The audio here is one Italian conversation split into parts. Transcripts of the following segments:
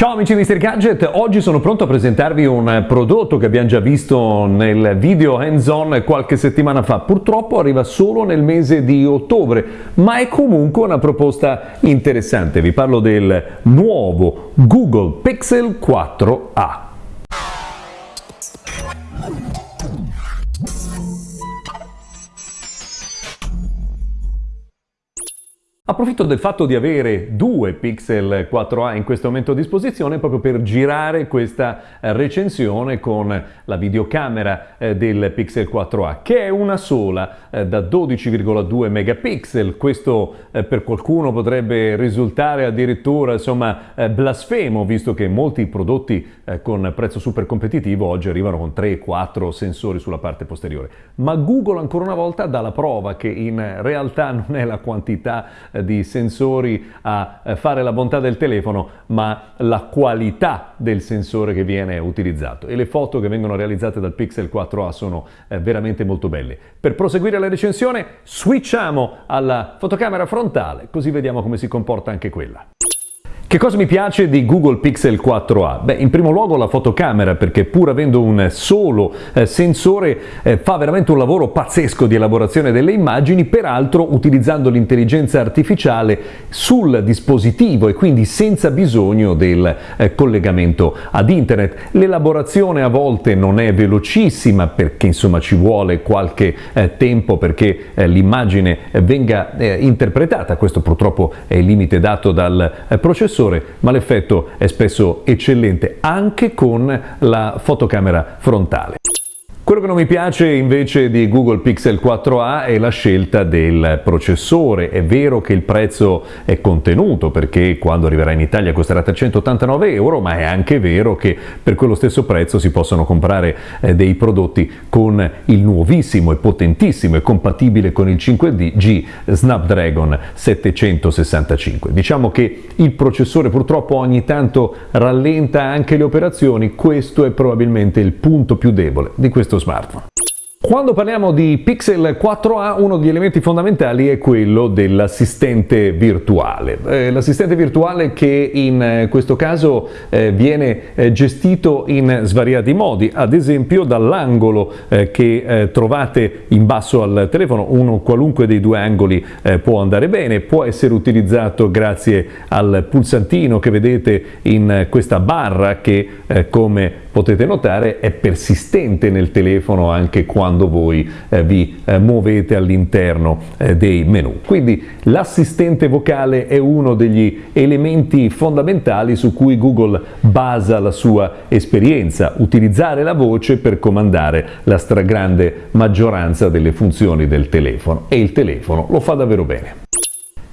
Ciao amici di Mr. Gadget, oggi sono pronto a presentarvi un prodotto che abbiamo già visto nel video hands-on qualche settimana fa. Purtroppo arriva solo nel mese di ottobre, ma è comunque una proposta interessante. Vi parlo del nuovo Google Pixel 4a. Approfitto del fatto di avere due Pixel 4a in questo momento a disposizione proprio per girare questa eh, recensione con la videocamera eh, del Pixel 4a che è una sola eh, da 12,2 megapixel. Questo per qualcuno potrebbe risultare addirittura insomma blasfemo visto che molti prodotti con prezzo super competitivo oggi arrivano con 3-4 sensori sulla parte posteriore. Ma Google ancora una volta dà la prova che in realtà non è la quantità di sensori a eh, fare la bontà del telefono, ma la qualità del sensore che viene utilizzato. E le foto che vengono realizzate dal Pixel 4a sono eh, veramente molto belle. Per proseguire la recensione, switchiamo alla fotocamera frontale, così vediamo come si comporta anche quella. Che cosa mi piace di Google Pixel 4a? Beh, in primo luogo la fotocamera, perché pur avendo un solo eh, sensore eh, fa veramente un lavoro pazzesco di elaborazione delle immagini, peraltro utilizzando l'intelligenza artificiale sul dispositivo e quindi senza bisogno del eh, collegamento ad internet. L'elaborazione a volte non è velocissima perché insomma ci vuole qualche eh, tempo perché eh, l'immagine venga eh, interpretata, questo purtroppo è il limite dato dal processore sensore, ma l'effetto è spesso eccellente anche con la fotocamera frontale. Quello che non mi piace invece di Google Pixel 4a è la scelta del processore. È vero che il prezzo è contenuto perché quando arriverà in Italia costerà 389 euro, ma è anche vero che per quello stesso prezzo si possono comprare eh, dei prodotti con il nuovissimo e potentissimo e compatibile con il 5G Snapdragon 765. Diciamo che il processore purtroppo ogni tanto rallenta anche le operazioni, questo è probabilmente il punto più debole di questo smartphone. Quando parliamo di Pixel 4a uno degli elementi fondamentali è quello dell'assistente virtuale. Eh, l'assistente virtuale che in eh, questo caso eh, viene gestito in svariati modi, ad esempio dall'angolo che trovate in basso al telefono, uno qualunque dei due angoli può andare bene, può essere utilizzato grazie al pulsantino che vedete in questa barra che come potete notare è persistente nel telefono anche quando voi eh, vi eh, muovete all'interno eh, dei menu. Quindi l'assistente vocale è uno degli elementi fondamentali su cui Google basa la sua esperienza, utilizzare la voce per comandare la stragrande maggioranza delle funzioni del telefono e il telefono lo fa davvero bene.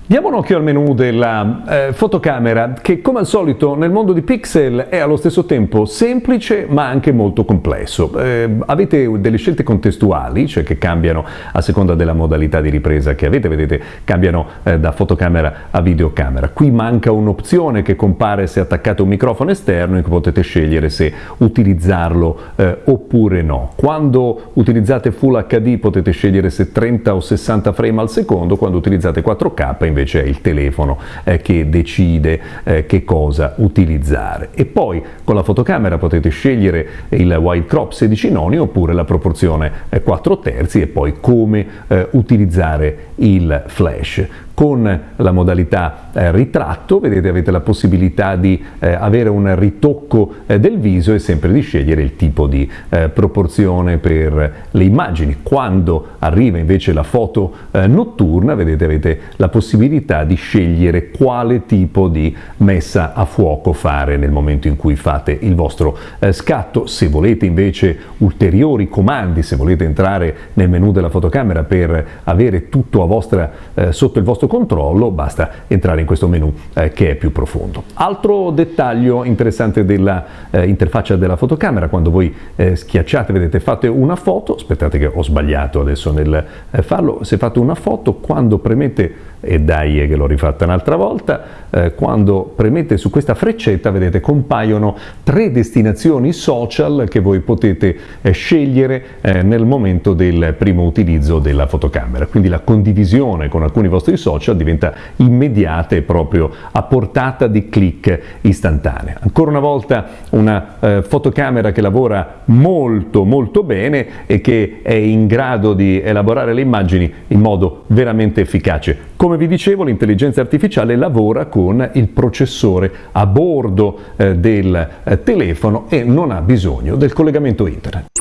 Diamo un occhio al menu della eh, fotocamera che come al solito nel mondo di Pixel è allo stesso tempo semplice ma anche molto complesso. Eh, avete delle scelte contestuali, cioè che cambiano a seconda della modalità di ripresa che avete, vedete cambiano eh, da fotocamera a videocamera. Qui manca un'opzione che compare se attaccate un microfono esterno in cui potete scegliere se utilizzarlo eh, oppure no. Quando utilizzate Full HD potete scegliere se 30 o 60 frame al secondo, quando utilizzate 4K invece è il telefono eh, che decide eh, che cosa utilizzare. E poi con la fotocamera potete scegliere il wide crop 16 noni oppure la proporzione 4 eh, terzi e poi come eh, utilizzare il flash con la modalità eh, ritratto, vedete avete la possibilità di eh, avere un ritocco eh, del viso e sempre di scegliere il tipo di eh, proporzione per le immagini. Quando arriva invece la foto eh, notturna, vedete avete la possibilità di scegliere quale tipo di messa a fuoco fare nel momento in cui fate il vostro eh, scatto. Se volete invece ulteriori comandi, se volete entrare nel menu della fotocamera per avere tutto vostra, sotto il vostro controllo, basta entrare in questo menu eh, che è più profondo. Altro dettaglio interessante dell'interfaccia eh, della fotocamera, quando voi eh, schiacciate, vedete, fate una foto, aspettate che ho sbagliato adesso nel eh, farlo, se fate una foto, quando premete e dai che l'ho rifatta un'altra volta, eh, quando premete su questa freccetta vedete compaiono tre destinazioni social che voi potete eh, scegliere eh, nel momento del primo utilizzo della fotocamera, quindi la condivisione con alcuni vostri social diventa immediata veramente proprio a portata di click istantanea. Ancora una volta una eh, fotocamera che lavora molto molto bene e che è in grado di elaborare le immagini in modo veramente efficace. Come vi dicevo l'intelligenza artificiale lavora con il processore a bordo eh, del eh, telefono e non ha bisogno del collegamento internet.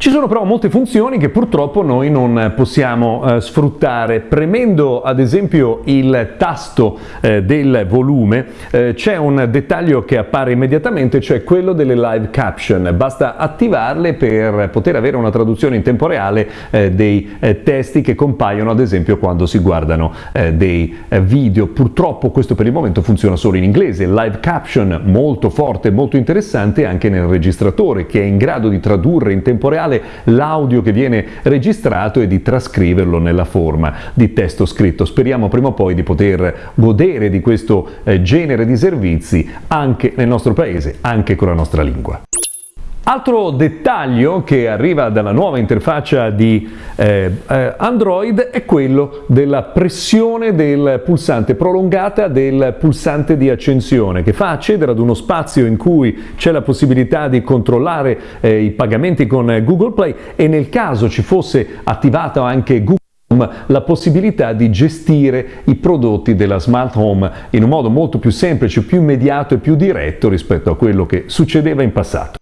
Ci sono però molte funzioni che purtroppo noi non possiamo eh, sfruttare. Premendo ad esempio il tasto eh, del volume eh, c'è un dettaglio che appare immediatamente, cioè quello delle live caption. Basta attivarle per poter avere una traduzione in tempo reale eh, dei eh, testi che compaiono ad esempio quando si guardano eh, dei video. Purtroppo questo per il momento funziona solo in inglese. Live caption molto forte, molto interessante anche nel registratore che è in grado di tradurre in tempo reale l'audio che viene registrato e di trascriverlo nella forma di testo scritto. Speriamo prima o poi di poter godere di questo eh, genere di servizi anche nel nostro paese, anche con la nostra lingua. Altro dettaglio che arriva dalla nuova interfaccia di eh, eh, Android è quello della pressione del pulsante prolungata del pulsante di accensione che fa accedere ad uno spazio in cui c'è la possibilità di controllare eh, i pagamenti con Google Play e nel caso ci fosse attivato anche Google la possibilità di gestire i prodotti della smart home in un modo molto più semplice, più immediato e più diretto rispetto a quello che succedeva in passato.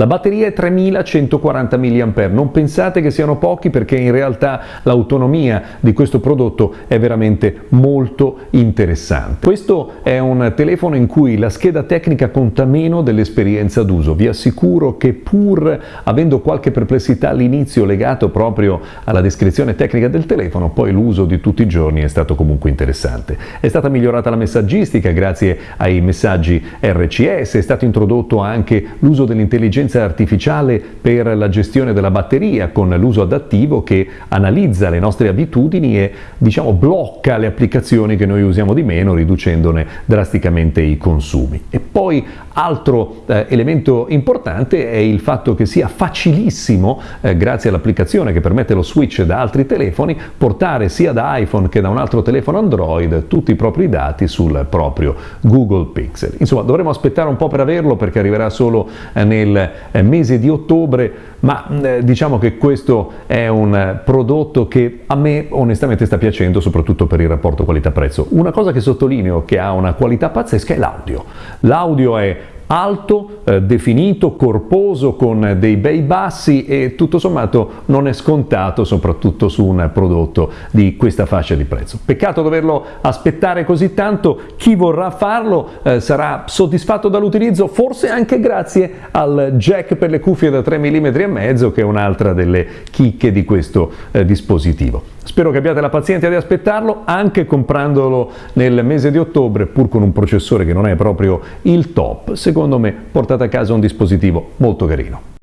La batteria è 3140 mAh, non pensate che siano pochi perché in realtà l'autonomia di questo prodotto è veramente molto interessante. Questo è un telefono in cui la scheda tecnica conta meno dell'esperienza d'uso, vi assicuro che pur avendo qualche perplessità all'inizio legato proprio alla descrizione tecnica del telefono, poi l'uso di tutti i giorni è stato comunque interessante. È stata migliorata la messaggistica grazie ai messaggi RCS, è stato introdotto anche l'uso dell'intelligenza intelligenza artificiale per la gestione della batteria con l'uso adattivo che analizza le nostre abitudini e diciamo blocca le applicazioni che noi usiamo di meno riducendone drasticamente i consumi. E poi altro eh, elemento importante è il fatto che sia facilissimo eh, grazie all'applicazione che permette lo switch da altri telefoni portare sia da iPhone che da un altro telefono Android tutti i propri dati sul proprio Google Pixel. Insomma dovremo aspettare un po' per averlo perché arriverà solo eh, nel mese di ottobre, ma eh, diciamo che questo è un eh, prodotto che a me onestamente sta piacendo, soprattutto per il rapporto qualità-prezzo. Una cosa che sottolineo che ha una qualità pazzesca è l'audio. L'audio è alto, eh, definito, corposo, con dei bei bassi e tutto sommato non è scontato soprattutto su un prodotto di questa fascia di prezzo. Peccato doverlo aspettare così tanto, chi vorrà farlo eh, sarà soddisfatto dall'utilizzo, forse anche grazie al jack per le cuffie da 3 mm e mezzo che è un'altra delle chicche di questo eh, dispositivo. Spero che abbiate la pazienza di aspettarlo, anche comprandolo nel mese di ottobre, pur con un processore che non è proprio il top, secondo me portate a casa un dispositivo molto carino.